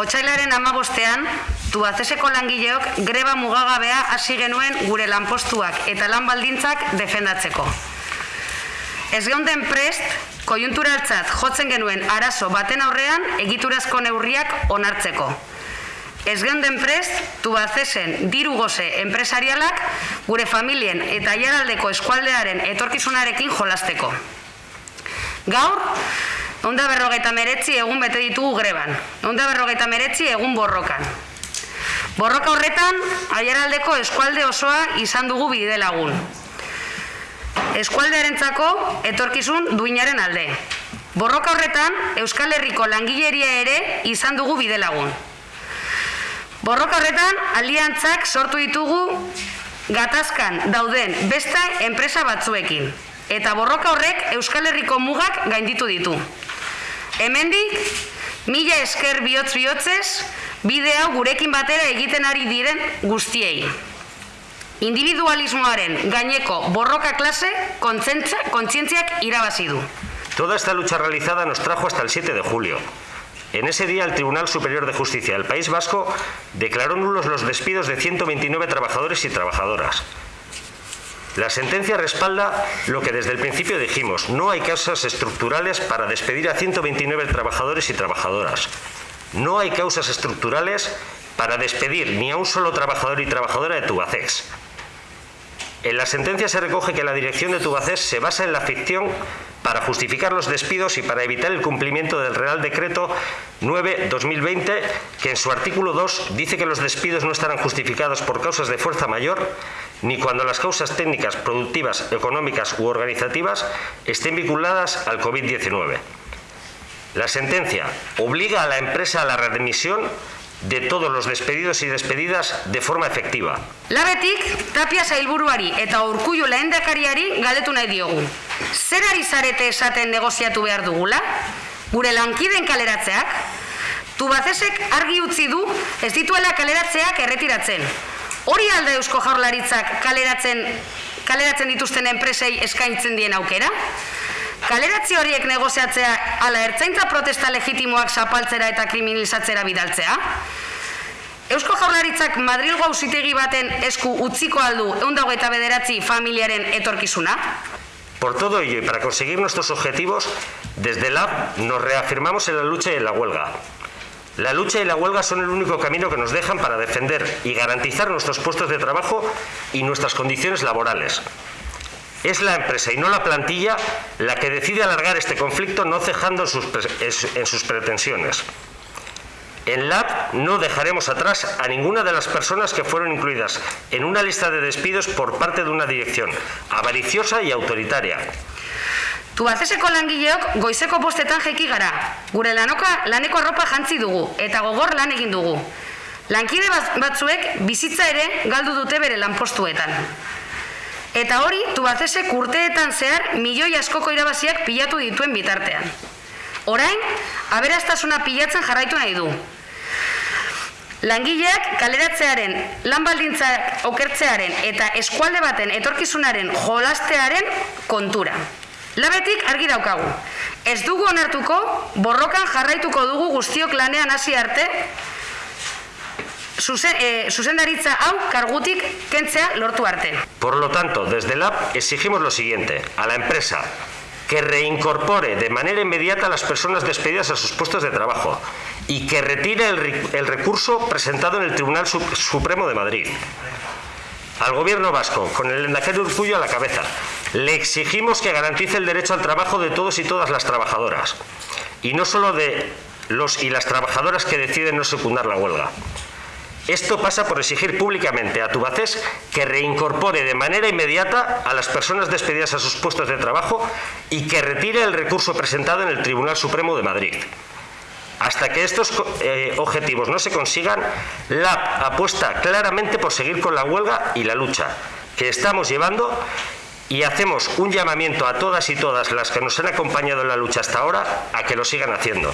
Otsailaren amabostean, Tubaceseko langileok greba mugagabea hasi genuen gure lanpostuak eta lan baldintzak defendatzeko. Ez geunden prest, kojunturaltzat jotzen genuen arazo baten aurrean egiturazko neurriak onartzeko. Ez geunden prest, Tubacesen diru goze enpresarialak gure familien eta jaraldeko eskualdearen etorkizunarekin jolasteko. Gaur, Onda berrogeita meretzi egun bete ditugu greban. Onda berrogeita meretzi egun borrokan. Borroka horretan, aiaraldeko eskualde osoa izan dugu bide lagun. Eskualdearentzako etorkizun duinaren alde. Borroka horretan, Euskal Herriko langileria ere izan dugu bide lagun. Borroka horretan, aliantzak sortu ditugu gatazkan dauden besta enpresa batzuekin. Eta borroka horrek Euskal Herriko mugak gainditu ditu. Hemendik, mila esker bihotz bihotzez, bide hau gurekin batera egiten ari diren guztiei. Individualismoaren gaineko borroka klase kontzientziak irabazi du. Toda esta lucha realizada nos trajo hasta el 7 de julio. En ese día el Tribunal Superior de Justicia del País Vasco declaró nulos los despidos de 129 trabajadores y trabajadoras. La sentencia respalda lo que desde el principio dijimos, no hay causas estructurales para despedir a 129 trabajadores y trabajadoras. No hay causas estructurales para despedir ni a un solo trabajador y trabajadora de Tubacex. En la sentencia se recoge que la dirección de Tubacex se basa en la ficción para justificar los despidos y para evitar el cumplimiento del Real Decreto 9-2020, que en su artículo 2 dice que los despidos no estarán justificados por causas de fuerza mayor, ni cuando las causas técnicas, productivas, económicas u organizativas estén vinculadas al COVID-19. La sentencia obliga a la empresa a la readmisión de todos los despedidos y despedidas de forma efectiva. Labetik, Tapia Zailburuari eta Urkullu lehendakariari galetu nahi diogu. Zer ari zarete esaten negoziatu behar dugula? Gure lankiden kaleratzeak? Tubazesek argi utzi du ez dituela kaleratzeak erretiratzen. Hori alda eusko jaurlaritzak kaleratzen, kaleratzen dituzten enpresei eskaintzen dien aukera? Kaleratzi horiek negoziatzea ala ertzaintza protesta legitimoak zapaltzera eta kriminalizatzera bidaltzea? Eusko jaurlaritzak Madrilgo auzitegi baten esku utziko aldu eundago eta bederatzi familiaren etorkizuna? Por todo ello y para conseguir nuestros objetivos, desde LAB nos reafirmamos en la lucha y en la huelga. La lucha y la huelga son el único camino que nos dejan para defender y garantizar nuestros puestos de trabajo y nuestras condiciones laborales. Es la empresa y no la plantilla la que decide alargar este conflicto no cejando en sus, en sus pretensiones. En LAB no dejaremos atrás a ninguna de las personas que fueron incluidas en una lista de despidos por parte de una dirección avariciosa y autoritaria. Tubazeseko langileok goizeko bostetan jeki gara. Gure lanoka laneko arropa jantzi dugu eta gogor lan egin dugu. Lankide batzuek bizitza ere galdu dute bere lanpostuetan. Eta hori, Tubazesek urteetan zehar milioi askoko irabaziak pilatu dituen bitartean. Orain, aberastasuna pilatzen jarraitu nahi du. Langileak kaleratzearen, lan baldintzak okertzearen eta eskualde baten etorkizunaren jolastearen kontura. Labetik argi daukagu. Ez dugu onartuko, borrokan jarraituko dugu guztiok lanean hasi arte, Zuzen, eh, zuzendaritza hau kargutik. Por lo tanto, desde el AP exigimos lo siguiente, a la empresa que reincorpore de manera inmediata a las personas despedidas a sus puestos de trabajo y que retire el, el recurso presentado en el Tribunal Supremo de Madrid. Al gobierno vasco, con el Endacari Urcullo a la cabeza, le exigimos que garantice el derecho al trabajo de todos y todas las trabajadoras, y no solo de los y las trabajadoras que deciden no secundar la huelga. Esto pasa por exigir públicamente a Tubacés que reincorpore de manera inmediata a las personas despedidas a sus puestos de trabajo y que retire el recurso presentado en el Tribunal Supremo de Madrid. Hasta que estos eh, objetivos no se consigan, la apuesta claramente por seguir con la huelga y la lucha que estamos llevando y hacemos un llamamiento a todas y todas las que nos han acompañado en la lucha hasta ahora a que lo sigan haciendo.